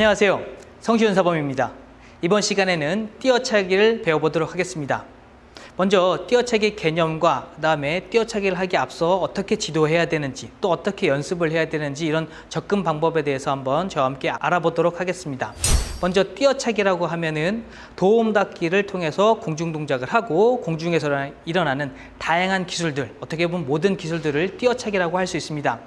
안녕하세요. 성시훈 사범입니다. 이번 시간에는 띄어차기를 배워보도록 하겠습니다. 먼저 띄어차기 개념과 그 다음에 띄어차기를 하기 앞서 어떻게 지도해야 되는지 또 어떻게 연습을 해야 되는지 이런 접근 방법에 대해서 한번 저와 함께 알아보도록 하겠습니다. 먼저 띄어차기라고 하면은 도움 닫기를 통해서 공중 동작을 하고 공중에서 일어나는 다양한 기술들 어떻게 보면 모든 기술들을 띄어차기라고 할 수 있습니다.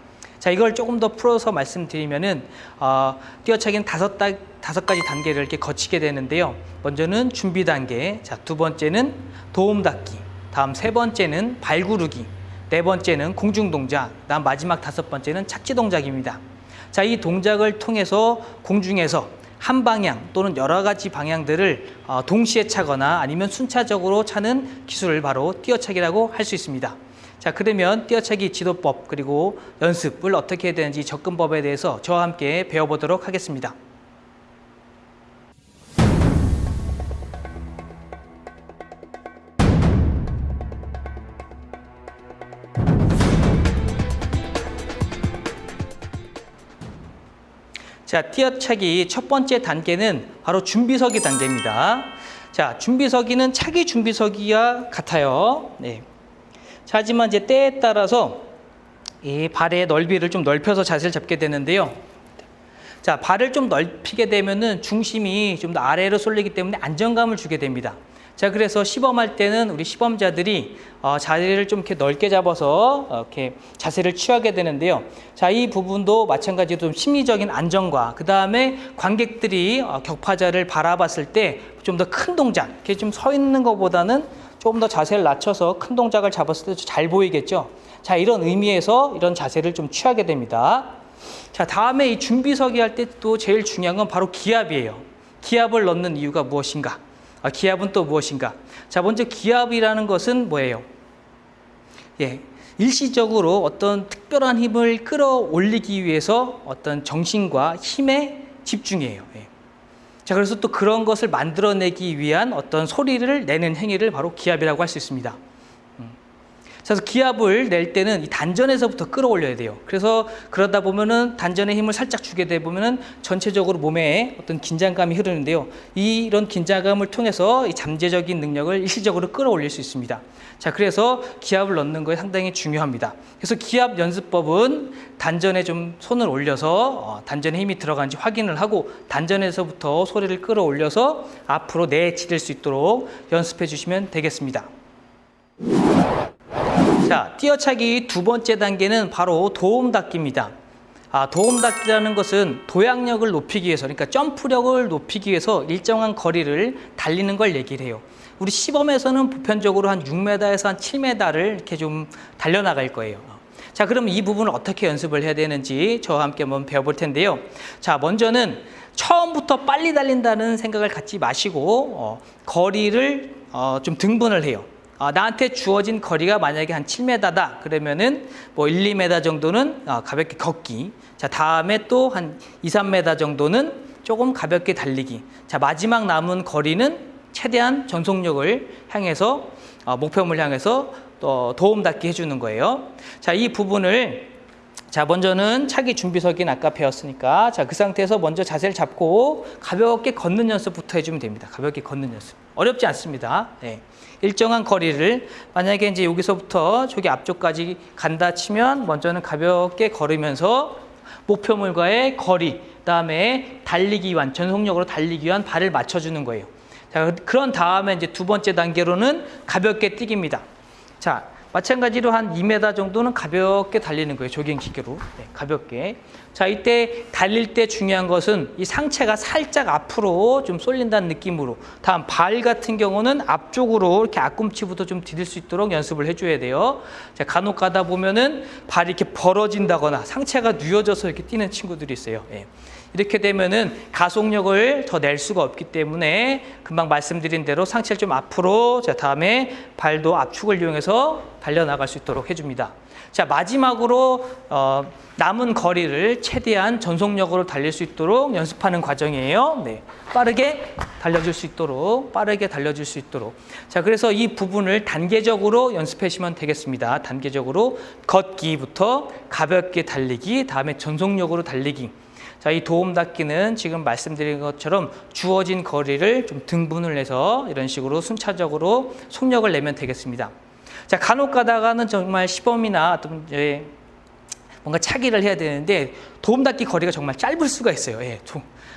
자 이걸 조금 더 풀어서 말씀드리면은 어, 띄어차기는 다섯, 다, 다섯 가지 단계를 이렇게 거치게 되는데요. 먼저는 준비 단계, 자두 번째는 도움 닫기, 다음 세 번째는 발구르기, 네 번째는 공중 동작, 다음 마지막 다섯 번째는 착지 동작입니다. 자 이 동작을 통해서 공중에서 한 방향 또는 여러 가지 방향들을 어, 동시에 차거나 아니면 순차적으로 차는 기술을 바로 띄어차기라고 할 수 있습니다. 자 그러면 띄어차기 지도법 그리고 연습을 어떻게 해야 되는지 접근법에 대해서 저와 함께 배워보도록 하겠습니다. 자, 띄어차기 첫 번째 단계는 바로 준비서기 단계입니다. 자, 준비서기는 차기 준비서기와 같아요. 네. 자, 하지만 이제 때에 따라서 이 발의 넓이를 좀 넓혀서 자세를 잡게 되는데요. 자, 발을 좀 넓히게 되면은 중심이 좀 더 아래로 쏠리기 때문에 안정감을 주게 됩니다. 자, 그래서 시범할 때는 우리 시범자들이 어, 자리를 좀 이렇게 넓게 잡아서 어, 이렇게 자세를 취하게 되는데요. 자, 이 부분도 마찬가지로 좀 심리적인 안정과 그 다음에 관객들이 어, 격파자를 바라봤을 때 좀 더 큰 동작, 이렇게 좀 서 있는 것보다는 조금 더 자세를 낮춰서 큰 동작을 잡았을 때 잘 보이겠죠. 자, 이런 의미에서 이런 자세를 좀 취하게 됩니다. 자, 다음에 이 준비서기 할 때 또 제일 중요한 건 바로 기압이에요. 기압을 넣는 이유가 무엇인가? 아, 기압은 또 무엇인가? 자, 먼저 기압이라는 것은 뭐예요? 예, 일시적으로 어떤 특별한 힘을 끌어올리기 위해서 어떤 정신과 힘에 집중해요. 예. 자, 그래서 또 그런 것을 만들어내기 위한 어떤 소리를 내는 행위를 바로 기압이라고 할 수 있습니다. 그래서 기압을 낼 때는 이 단전에서부터 끌어올려야 돼요. 그래서 그러다 보면은 단전의 힘을 살짝 주게 되 보면은 전체적으로 몸에 어떤 긴장감이 흐르는데요. 이런 긴장감을 통해서 이 잠재적인 능력을 일시적으로 끌어올릴 수 있습니다. 자, 그래서 기압을 넣는 거에 상당히 중요합니다. 그래서 기압 연습법은 단전에 좀 손을 올려서 어, 단전에 힘이 들어간지 확인을 하고 단전에서부터 소리를 끌어올려서 앞으로 내치릴 수 있도록 연습해 주시면 되겠습니다. 자, 띄어차기 두 번째 단계는 바로 도움 닫기입니다. 아, 도움 닫기라는 것은 도약력을 높이기 위해서, 그러니까 점프력을 높이기 위해서 일정한 거리를 달리는 걸 얘기를 해요. 우리 시범에서는 보편적으로 한 6m에서 한 7m를 이렇게 좀 달려나갈 거예요. 자, 그럼 이 부분을 어떻게 연습을 해야 되는지 저와 함께 한번 배워볼 텐데요. 자, 먼저는 처음부터 빨리 달린다는 생각을 갖지 마시고 어, 거리를 어, 좀 등분을 해요. 어, 나한테 주어진 거리가 만약에 한 7m다. 그러면은 뭐 1, 2m 정도는 어, 가볍게 걷기. 자 다음에 또 한 2, 3m 정도는 조금 가볍게 달리기. 자 마지막 남은 거리는 최대한 전속력을 향해서 어, 목표물 향해서 또 도움 닫기 해주는 거예요. 자이 부분을 자 먼저는 차기 준비석인 아까 배웠으니까 자 그 상태에서 먼저 자세를 잡고 가볍게 걷는 연습부터 해주면 됩니다 가볍게 걷는 연습 어렵지 않습니다 네. 일정한 거리를 만약에 이제 여기서부터 저기 앞쪽까지 간다 치면 먼저는 가볍게 걸으면서 목표물과의 거리 그다음에 달리기 위한 전속력으로 달리기 위한 발을 맞춰주는 거예요. 자 그런 다음에 이제 두 번째 단계로는 가볍게 뛰기입니다. 자 마찬가지로 한 2m 정도는 가볍게 달리는 거예요. 조깅 기계로. 네, 가볍게. 자, 이때 달릴 때 중요한 것은 이 상체가 살짝 앞으로 좀 쏠린다는 느낌으로. 다음 발 같은 경우는 앞쪽으로 이렇게 앞꿈치부터 좀 디딜 수 있도록 연습을 해줘야 돼요. 자, 간혹 가다 보면은 발이 이렇게 벌어진다거나 상체가 뉘어져서 이렇게 뛰는 친구들이 있어요. 네. 이렇게 되면은 가속력을 더 낼 수가 없기 때문에 금방 말씀드린 대로 상체를 좀 앞으로 자 다음에 발도 압축을 이용해서 달려나갈 수 있도록 해줍니다. 자 마지막으로 어, 남은 거리를 최대한 전속력으로 달릴 수 있도록 연습하는 과정이에요. 네, 빠르게 달려줄 수 있도록 빠르게 달려줄 수 있도록 자 그래서 이 부분을 단계적으로 연습하시면 되겠습니다. 단계적으로 걷기부터 가볍게 달리기 다음에 전속력으로 달리기 자, 이 도움 닫기는 지금 말씀드린 것처럼 주어진 거리를 좀 등분을 해서 이런 식으로 순차적으로 속력을 내면 되겠습니다. 자, 간혹 가다가는 정말 시범이나 어떤 이제 뭔가 차기를 해야 되는데 도움 닫기 거리가 정말 짧을 수가 있어요. 예,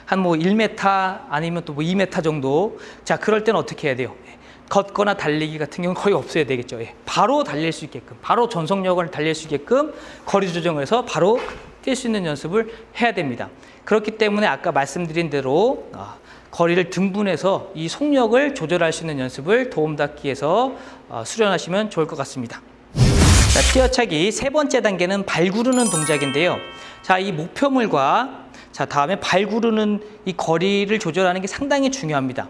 한뭐 1m 아니면 또 뭐 2m 정도. 자, 그럴 때는 어떻게 해야 돼요? 예, 걷거나 달리기 같은 경우는 거의 없어야 되겠죠. 예, 바로 달릴 수 있게끔, 바로 전속력을 달릴 수 있게끔 거리 조정을 해서 바로 뛸 수 있는 연습을 해야 됩니다. 그렇기 때문에 아까 말씀드린 대로 아, 거리를 등분해서 이 속력을 조절할 수 있는 연습을 도움 닫기에서 어, 수련하시면 좋을 것 같습니다. 자, 뛰어차기 세 번째 단계는 발 구르는 동작인데요. 자, 이 목표물과 자, 다음에 발 구르는 이 거리를 조절하는 게 상당히 중요합니다.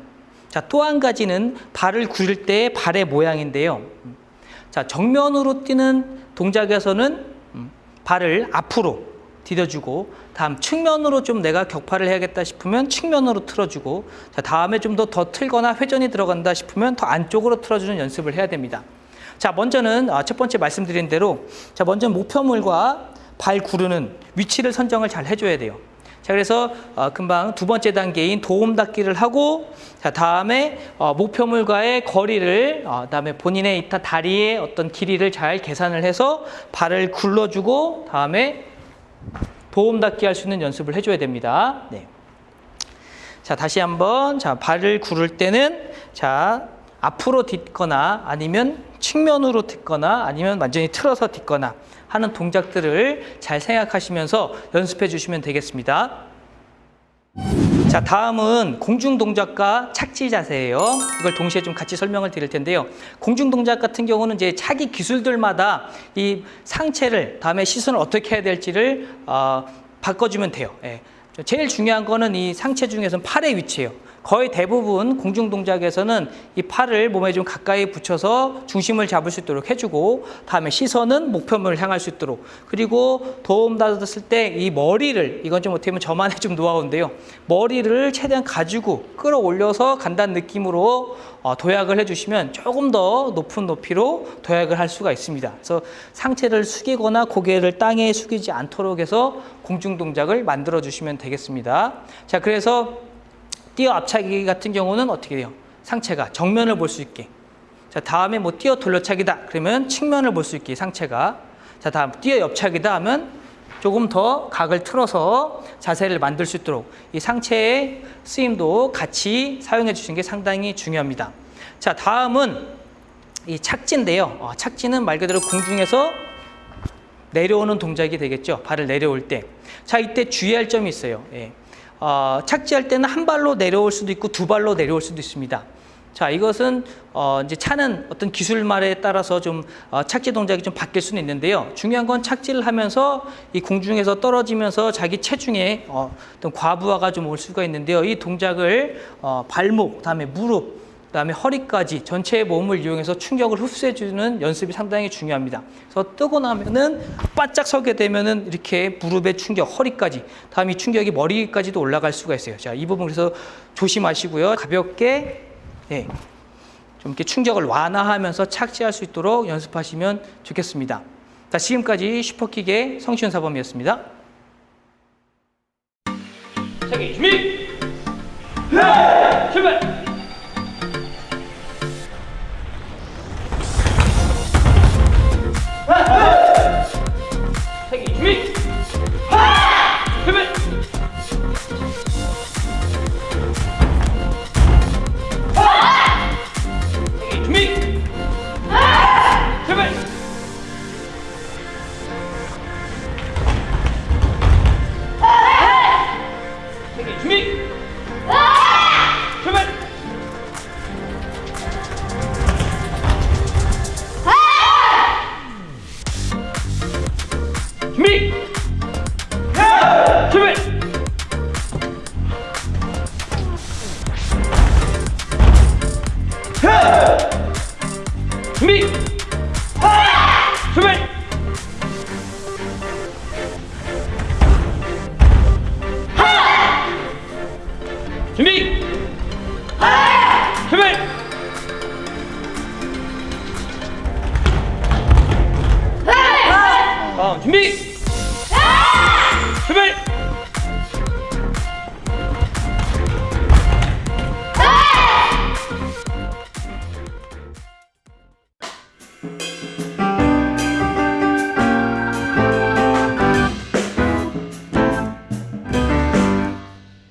자, 또 한 가지는 발을 구를 때의 발의 모양인데요. 자, 정면으로 뛰는 동작에서는 음, 발을 앞으로 디뎌주고 다음 측면으로 좀 내가 격파를 해야겠다 싶으면 측면으로 틀어주고 자, 다음에 좀 더 더 틀거나 회전이 들어간다 싶으면 더 안쪽으로 틀어주는 연습을 해야 됩니다. 자, 먼저는 아, 첫 번째 말씀드린 대로 자, 먼저 목표물과 발 구르는 위치를 선정을 잘 해줘야 돼요. 자, 그래서 어, 금방 두 번째 단계인 도움 닫기를 하고 자, 다음에 어, 목표물과의 거리를 어, 다음에 본인의 이타 다리의 어떤 길이를 잘 계산을 해서 발을 굴러주고 다음에 도움 닫기 할 수 있는 연습을 해줘야 됩니다. 네. 자, 다시 한번 자, 발을 구를 때는 자, 앞으로 딛거나 아니면 측면으로 딛거나 아니면 완전히 틀어서 딛거나 하는 동작들을 잘 생각하시면서 연습해 주시면 되겠습니다. 자, 다음은 공중 동작과 착지 자세예요. 이걸 동시에 좀 같이 설명을 드릴 텐데요. 공중 동작 같은 경우는 이제 차기 기술들마다 이 상체를 다음에 시선을 어떻게 해야 될지를 어, 바꿔주면 돼요. 예. 제일 중요한 거는 이 상체 중에서는 팔의 위치예요. 거의 대부분 공중 동작에서는 이 팔을 몸에 좀 가까이 붙여서 중심을 잡을 수 있도록 해주고 다음에 시선은 목표물을 향할 수 있도록. 그리고 도움 받았을 때 이 머리를 이건 좀 어떻게 보면 저만의 좀 노하우인데요. 머리를 최대한 가지고 끌어올려서 간다는 느낌으로 어, 도약을 해주시면 조금 더 높은 높이로 도약을 할 수가 있습니다. 그래서 상체를 숙이거나 고개를 땅에 숙이지 않도록 해서 공중 동작을 만들어 주시면 되겠습니다. 자 그래서 뛰어 앞차기 같은 경우는 어떻게 돼요? 상체가 정면을 볼 수 있게. 자, 다음에 뭐 뛰어 돌려차기다. 그러면 측면을 볼 수 있게 상체가. 자, 다음 뛰어 옆차기다 하면 조금 더 각을 틀어서 자세를 만들 수 있도록 이 상체의 쓰임도 같이 사용해 주시는 게 상당히 중요합니다. 자, 다음은 이 착지인데요. 어, 착지는 말 그대로 공중에서 내려오는 동작이 되겠죠. 발을 내려올 때. 자, 이때 주의할 점이 있어요. 예. 어, 착지할 때는 한 발로 내려올 수도 있고 두 발로 내려올 수도 있습니다. 자, 이것은 어, 이제 차는 어떤 기술말에 따라서 좀 어, 착지 동작이 좀 바뀔 수는 있는데요. 중요한 건 착지를 하면서 이 공중에서 떨어지면서 자기 체중에 어, 어떤 과부하가 좀 올 수가 있는데요. 이 동작을 어, 발목, 다음에 무릎, 그다음에 허리까지 전체의 몸을 이용해서 충격을 흡수해주는 연습이 상당히 중요합니다. 그래서 뜨고 나면은 바짝 서게 되면은 이렇게 무릎의 충격, 허리까지, 다음 이 충격이 머리까지도 올라갈 수가 있어요. 자, 이 부분 그래서 조심하시고요. 가볍게, 네, 좀 이렇게 충격을 완화하면서 착지할 수 있도록 연습하시면 좋겠습니다. 자, 지금까지 슈퍼킥의 성시훈 사범이었습니다. 자기 준비! 네! 출발!